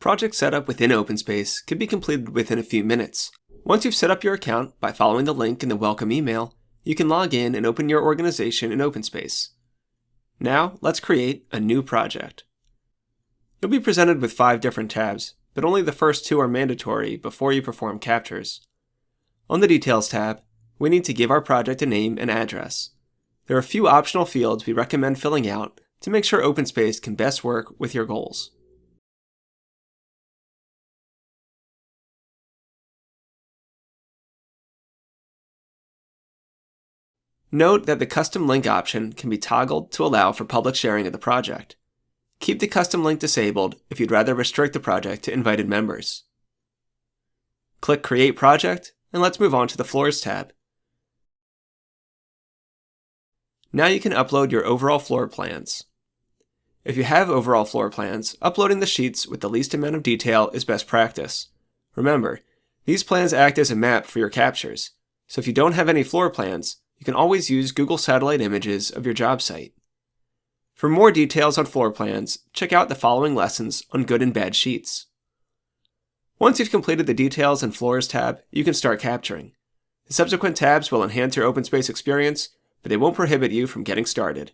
Project setup within OpenSpace can be completed within a few minutes. Once you've set up your account by following the link in the welcome email, you can log in and open your organization in OpenSpace. Now, let's create a new project. You'll be presented with five different tabs, but only the first two are mandatory before you perform captures. On the Details tab, we need to give our project a name and address. There are a few optional fields we recommend filling out to make sure OpenSpace can best work with your goals. Note that the custom link option can be toggled to allow for public sharing of the project. Keep the custom link disabled if you'd rather restrict the project to invited members. Click Create Project, and let's move on to the Floors tab. Now you can upload your overall floor plans. If you have overall floor plans, uploading the sheets with the least amount of detail is best practice. Remember, these plans act as a map for your captures, so if you don't have any floor plans, you can always use Google Satellite images of your job site. For more details on floor plans, check out the following lessons on good and bad sheets. Once you've completed the Details and Floors tab, you can start capturing. The subsequent tabs will enhance your OpenSpace experience, but they won't prohibit you from getting started.